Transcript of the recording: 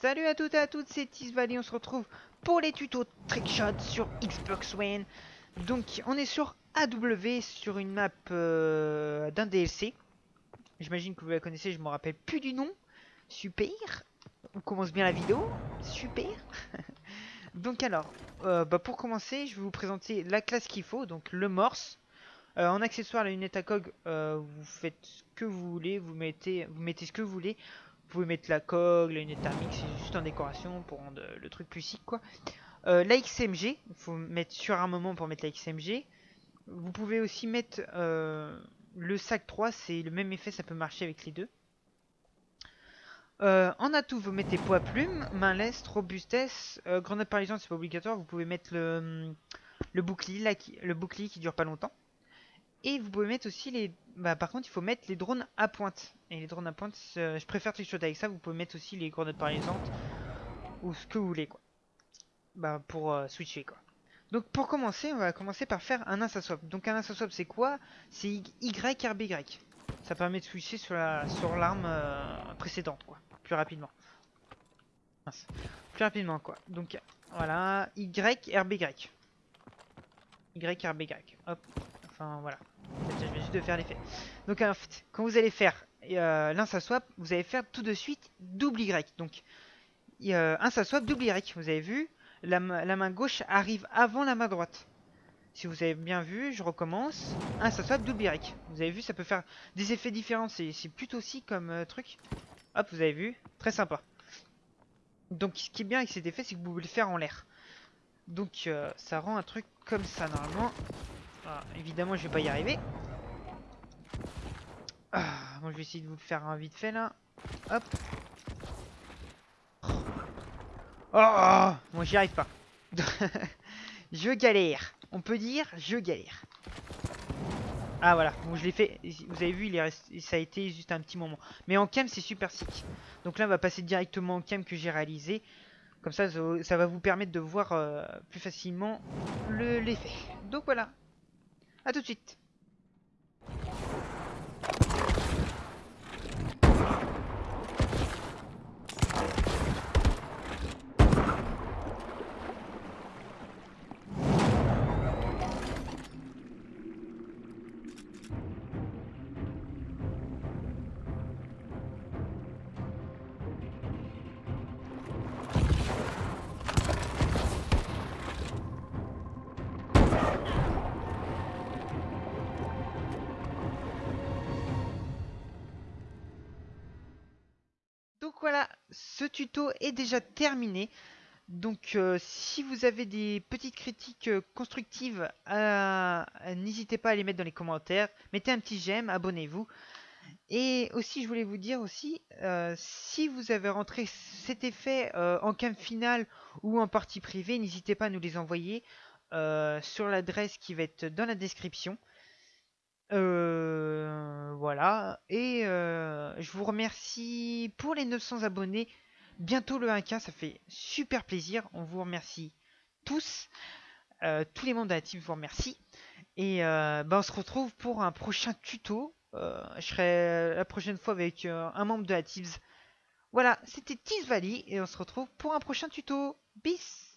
Salut à toutes et à toutes, c'est Tisvalley, on se retrouve pour les tutos Trickshot sur Xbox One. Donc on est sur AW, sur une map euh, d'un DLC. J'imagine que vous la connaissez, je me rappelle plus du nom. Super, on commence bien la vidéo, super. donc alors, euh, bah, pour commencer, je vais vous présenter la classe qu'il faut, donc le morse. Euh, en accessoire, la lunette à cog, vous faites ce que vous voulez, vous mettez ce que vous voulez. Vous pouvez mettre la cog, la lunette thermique, c'est juste en décoration pour rendre le truc plus chic quoi. Euh, la XMG, il faut mettre sur un moment pour mettre la XMG. Vous pouvez aussi mettre euh, le sac 3, c'est le même effet, ça peut marcher avec les deux. Euh, en atout, vous mettez poids plume, main leste, robustesse, grenade paralysante, c'est pas obligatoire. Vous pouvez mettre le, le bouclier, le bouclier qui dure pas longtemps. Et vous pouvez mettre aussi les... Bah, par contre, il faut mettre les drones à pointe. Et les drones à pointe, je préfère trickshot avec ça. Vous pouvez mettre aussi les grenades paralysantes. Ou ce que vous voulez, quoi. Bah, pour euh, switcher, quoi. Donc, pour commencer, on va commencer par faire un swap. Donc, un swap, c'est quoi? C'est Y, RB, Y. Ça permet de switcher sur l'arme sur euh, précédente, quoi. Plus rapidement. Plus rapidement, quoi. Donc, voilà. Y, RB, Y. Y, RB, Y. Hop. Enfin, voilà. Je vais juste de faire l'effet. Donc, quand vous allez faire euh, l'un vous allez faire tout de suite double Y. Donc, un swap, double Y. Vous avez vu, la, main gauche arrive avant la main droite. Si vous avez bien vu, je recommence. Un swap, double Y. Vous avez vu, ça peut faire des effets différents. C'est plutôt aussi comme euh, truc. Hop, vous avez vu. Très sympa. Donc, ce qui est bien avec cet effet, c'est que vous pouvez le faire en l'air. Donc, euh, ça rend un truc comme ça, normalement. Ah, évidemment, je vais pas y arriver. Ah, bon, je vais essayer de vous le faire un vite fait là. Hop. Oh, bon, j'y arrive pas. je galère. On peut dire, je galère. Ah voilà, bon je l'ai fait, vous avez vu, il est ça a été juste un petit moment. Mais en cam c'est super sick. Donc là on va passer directement en cam que j'ai réalisé. Comme ça, ça va vous permettre de voir euh, plus facilement l'effet. Donc voilà, à tout de suite. Voilà, ce tuto est déjà terminé. Donc euh, si vous avez des petites critiques euh, constructives, euh, n'hésitez pas à les mettre dans les commentaires. Mettez un petit j'aime, abonnez-vous. Et aussi je voulais vous dire aussi, si vous avez rentré cet effet en cam final ou en partie privée, n'hésitez pas à nous les envoyer sur l'adresse qui va être dans la description. Voilà. Et je vous remercie pour les 900 abonnés. Bientôt le 1K, ça fait super plaisir. On vous remercie tous. Tous les membres de la team vous remercie. Et bah, on se retrouve pour un prochain tuto. je serai la prochaine fois avec un membre de la. Voilà, c'était Valley et on se retrouve pour un prochain tuto. Bis